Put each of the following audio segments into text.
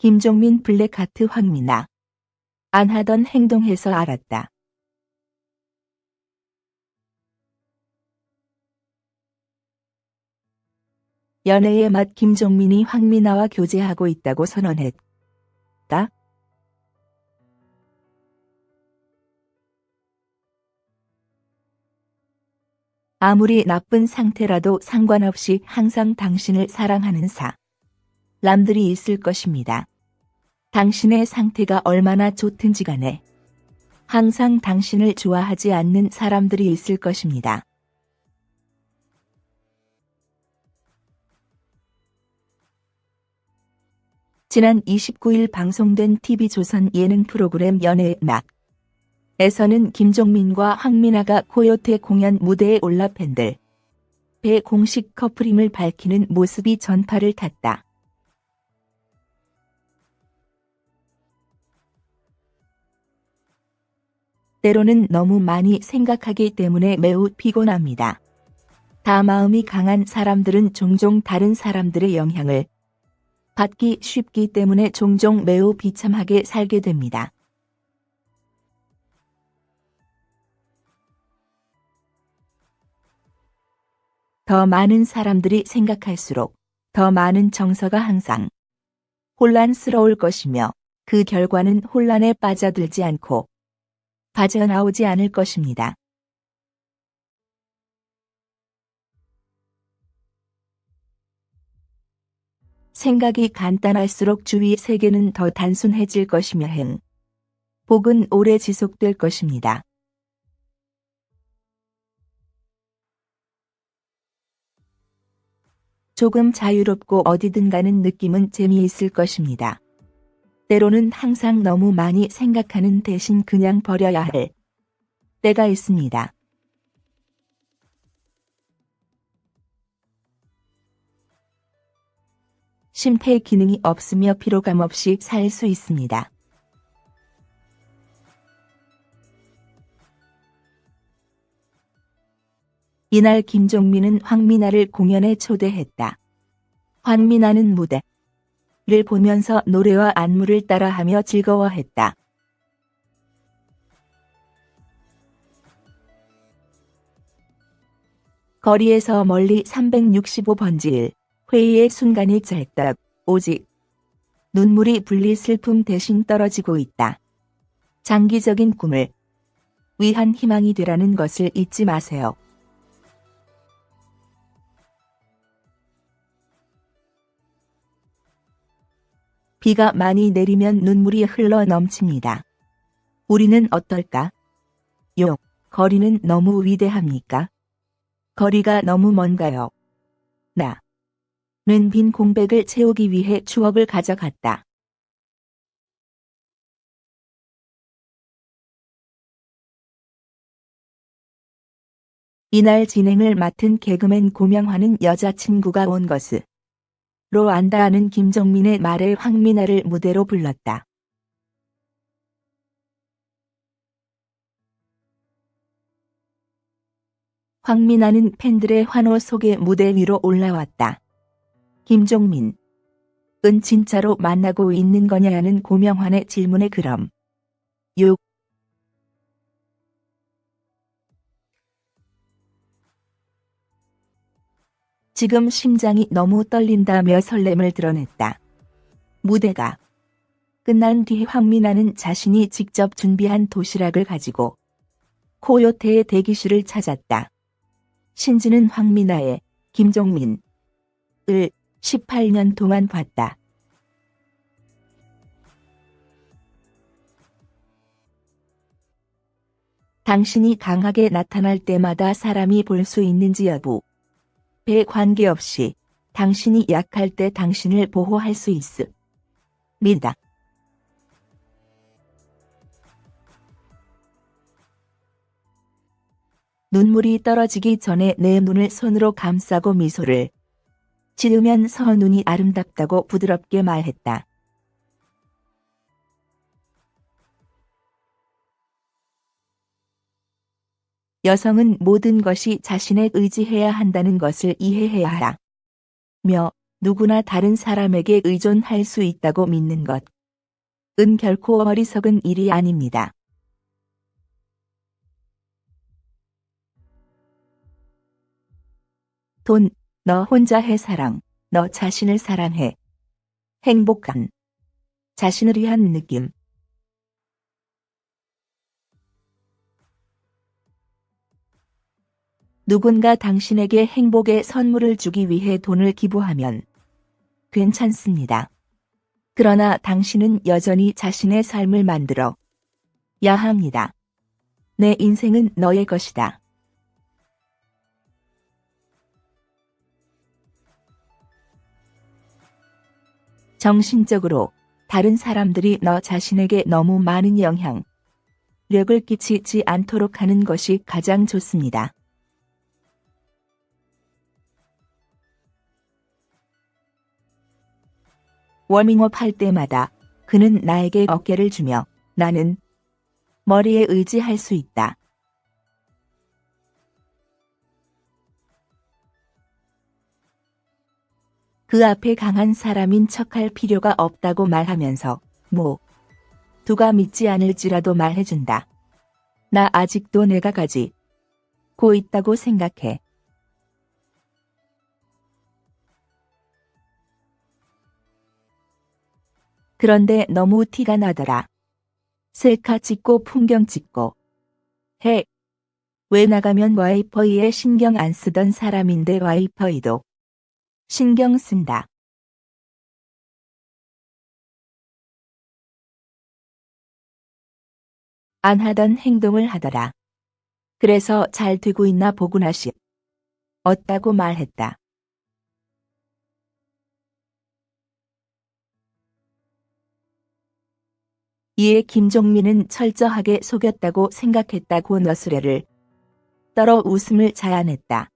김종민 블랙하트 황미나. 안 하던 행동해서 알았다. 연애의 맛 김종민이 황미나와 교제하고 있다고 선언했다. 아무리 나쁜 상태라도 상관없이 항상 당신을 사랑하는 사. 람들이 있을 것입니다. 당신의 상태가 얼마나 좋든지 간에 항상 당신을 좋아하지 않는 사람들이 있을 것입니다. 지난 29일 방송된 TV조선 예능 프로그램 연애의 막 에서는 김종민과 황민아가 코요태 공연 무대에 올라 팬들 배 공식 커플임을 밝히는 모습이 전파를 탔다. 때로는 너무 많이 생각하기 때문에 매우 피곤합니다. 다 마음이 강한 사람들은 종종 다른 사람들의 영향을 받기 쉽기 때문에 종종 매우 비참하게 살게 됩니다. 더 많은 사람들이 생각할수록 더 많은 정서가 항상 혼란스러울 것이며 그 결과는 혼란에 빠져들지 않고 빠져나오지 않을 것입니다. 생각이 간단할수록 주위 세계는 더 단순해질 것이며 행. 복은 오래 지속될 것입니다. 조금 자유롭고 어디든 가는 느낌은 재미있을 것입니다. 때로는 항상 너무 많이 생각하는 대신 그냥 버려야 할 때가 있습니다. 심폐 기능이 없으며 피로감 없이 살 수 있습니다. 이날 김종민은 황미나를 공연에 초대했다. 황미나는 무대 를 보면서 노래와 안무를 따라하며 즐거워했다. 거리에서 멀리 365번지일 회의의 순간이 짧다. 오직 눈물이 분리 슬픔 대신 떨어지고 있다. 장기적인 꿈을 위한 희망이 되라는 것을 잊지 마세요. 비가 많이 내리면 눈물이 흘러 넘칩니다. 우리는 어떨까? 요, 거리는 너무 위대합니까? 거리가 너무 먼가요? 나. 는빈 공백을 채우기 위해 추억을 가져갔다. 이날 진행을 맡은 개그맨 고명화는 여자친구가 온 것을 로 안다하는 김정민의 말에 황미나를 무대로 불렀다. 황미나는 팬들의 환호 속에 무대 위로 올라왔다. 김종민. 은 진짜로 만나고 있는 거냐는 고명환의 질문에 그럼. 6. 지금 심장이 너무 떨린다며 설렘을 드러냈다. 무대가 끝난 뒤 황미나는 자신이 직접 준비한 도시락을 가지고 코요태의 대기실을 찾았다. 신지는 황미나의 김종민 을 18년 동안 봤다. 당신이 강하게 나타날 때마다 사람이 볼 수 있는지 여부 배 관계없이 당신이 약할 때 당신을 보호할 수 있습니다. 눈물이 떨어지기 전에 내 눈을 손으로 감싸고 미소를 지으면서 눈이 아름답다고 부드럽게 말했다. 여성은 모든 것이 자신에 의지해야 한다는 것을 이해해야 하라. 며 누구나 다른 사람에게 의존할 수 있다고 믿는 것. 은 결코 어리석은 일이 아닙니다. 돈, 너 혼자 해 사랑, 너 자신을 사랑해. 행복한, 자신을 위한 느낌. 누군가 당신에게 행복의 선물을 주기 위해 돈을 기부하면 괜찮습니다. 그러나 당신은 여전히 자신의 삶을 만들어 야 합니다. 내 인생은 너의 것이다. 정신적으로 다른 사람들이 너 자신에게 너무 많은 영향, 력을 끼치지 않도록 하는 것이 가장 좋습니다. 워밍업 할 때마다 그는 나에게 어깨를 주며 나는 머리에 의지할 수 있다. 그 앞에 강한 사람인 척할 필요가 없다고 말하면서 뭐 누가 믿지 않을지라도 말해준다. 나 아직도 내가 가지 고 있다고 생각해. 그런데 너무 티가 나더라. 셀카 찍고 풍경 찍고 해. 왜 나가면 와이퍼이에 신경 안 쓰던 사람인데 와이퍼이도 신경 쓴다. 안 하던 행동을 하더라. 그래서 잘 되고 있나 보구나 싶. 어따고 말했다. 이에 김종민은 철저하게 속였다고 생각했다고 너스레를 떨어 웃음을 자아냈다.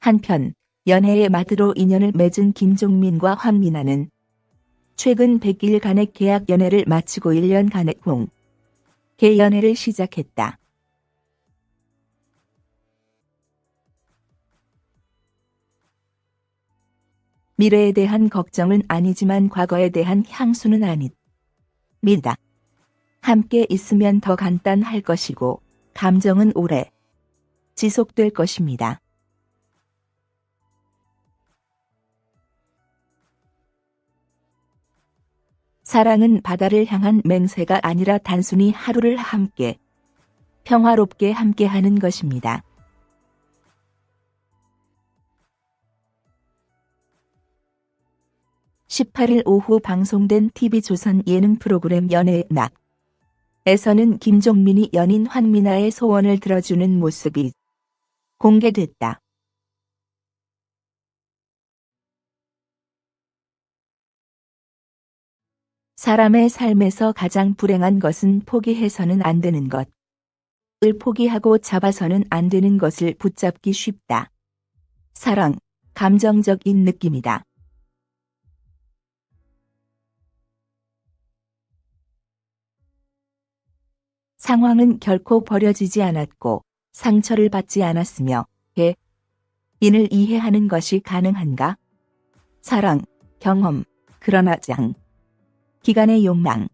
한편 연애의 마드로 인연을 맺은 김종민과 황민아는 최근 100일간의 계약 연애를 마치고 1년간의 공, 개 연애를 시작했다. 미래에 대한 걱정은 아니지만 과거에 대한 향수는 아닙니다. 함께 있으면 더 간단할 것이고 감정은 오래 지속될 것입니다. 사랑은 바다를 향한 맹세가 아니라 단순히 하루를 함께 평화롭게 함께하는 것입니다. 18일 오후 방송된 TV조선 예능 프로그램 연애의 낙 에서는 김종민이 연인 황민아의 소원을 들어주는 모습이 공개됐다. 사람의 삶에서 가장 불행한 것은 포기해서는 안 되는 것. 을 포기하고 잡아서는 안 되는 것을 붙잡기 쉽다. 사랑, 감정적인 느낌이다. 상황은 결코 버려지지 않았고 상처를 받지 않았으며 개, 인을 이해하는 것이 가능한가? 사랑, 경험, 그러나 장, 기간의 욕망.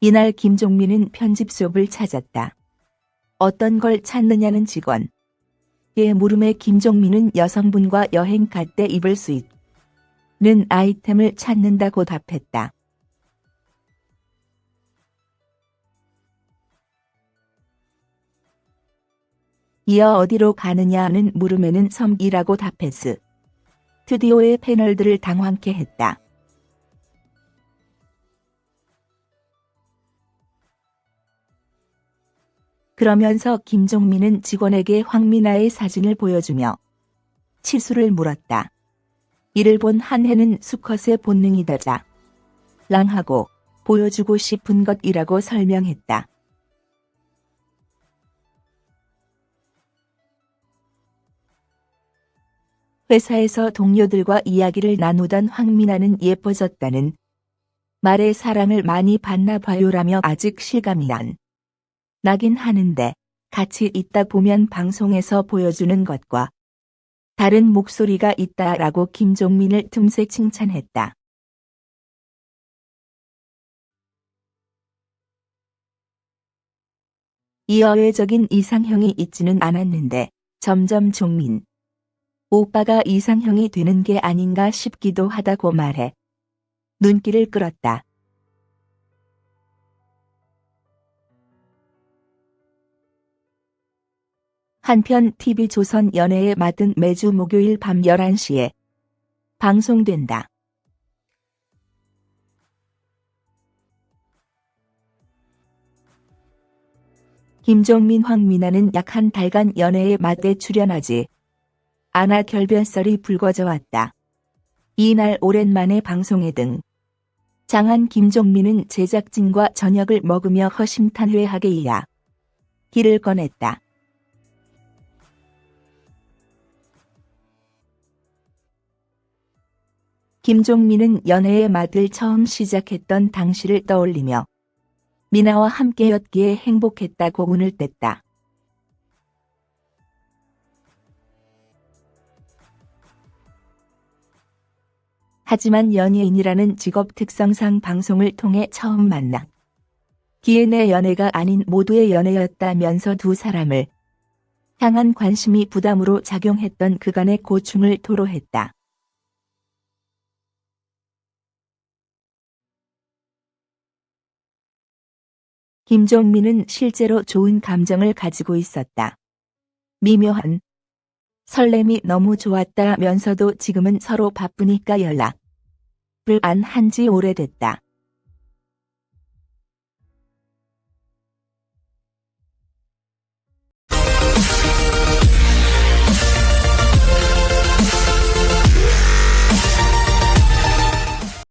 이날 김종민은 편집숍을 찾았다. 어떤 걸 찾느냐는 직원. 의 물음에 김종민은 여성분과 여행 갈 때 입을 수 있다. 는 아이템을 찾는다고 답했다. 이어 어디로 가느냐는 물음에는 섬이라고 답했으. 스튜디오의 패널들을 당황케 했다. 그러면서 김종민은 직원에게 황미나의 사진을 보여주며 치수를 물었다. 이를 본 한해는 수컷의 본능이다자. 랑하고 보여주고 싶은 것이라고 설명했다. 회사에서 동료들과 이야기를 나누던 황민아는 예뻐졌다는 말에 사랑을 많이 받나 봐요라며 아직 실감이 안 나긴 하는데 같이 있다 보면 방송에서 보여주는 것과 다른 목소리가 있다라고 김종민을 틈새 칭찬했다. 이어외적인 이상형이 있지는 않았는데 점점 종민 오빠가 이상형이 되는 게 아닌가 싶기도 하다고 말해 눈길을 끌었다. 한편 TV조선 연애의 맛은 매주 목요일 밤 11시에 방송된다. 김종민 황미나는 약 한 달간 연애의 맛에 출연하지 않아 결변설이 불거져 왔다. 이날 오랜만에 방송에 등 장한 김종민은 제작진과 저녁을 먹으며 허심탄회하게 이야 길을 꺼냈다. 김종민은 연애의 맛을 처음 시작했던 당시를 떠올리며 미나와 함께였기에 행복했다고 운을 뗐다. 하지만 연예인이라는 직업 특성상 방송을 통해 처음 만나 기인의 연애가 아닌 모두의 연애였다면서 두 사람을 향한 관심이 부담으로 작용했던 그간의 고충을 토로했다. 김종민은 실제로 좋은 감정을 가지고 있었다. 미묘한 설렘이 너무 좋았다면서도 지금은 서로 바쁘니까 연락을 안 한 지 오래됐다.